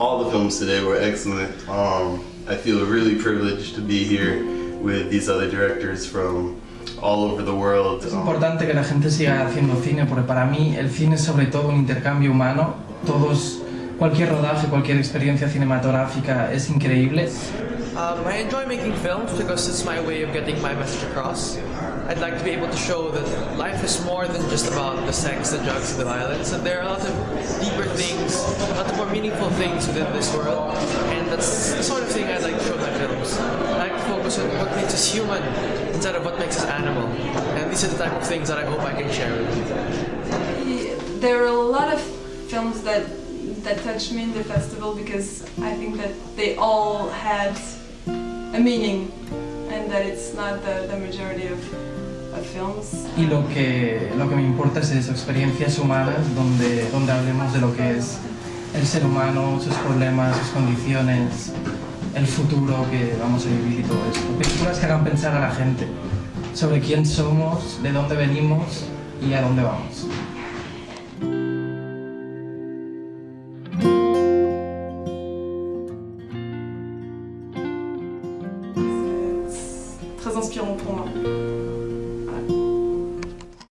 all the films today were excellent. Um, I feel really privileged to be here with these other directors from all over the world. Es importante que la gente siga haciendo cine porque para mí el cine es sobre todo un intercambio humano. Todos, cualquier rodaje, cualquier experiencia cinematográfica es increíble. Um, I enjoy making films because it's my way of getting my message across. I'd like to be able to show that life is more than just about the sex, the drugs, and the violence, and there are a lot of deeper things, a lot of more meaningful things within this world, and that's the sort of thing I'd like to show in my films. I like to focus on what makes us human instead of what makes us animal, and these are the type of things that I hope I can share with you. There are a lot of films that that touched me in the festival because I think that they all had a meaning and that it's not the, the majority of, of films. Y lo que, lo que me importa es eso, experiencias humanas donde, donde hablemos de lo que es el ser humano, sus problemas, sus condiciones, el futuro que vamos a vivir y todo esto. Películas que hagan pensar a la gente sobre quién somos, de dónde venimos y a dónde vamos. Très inspirant pour moi.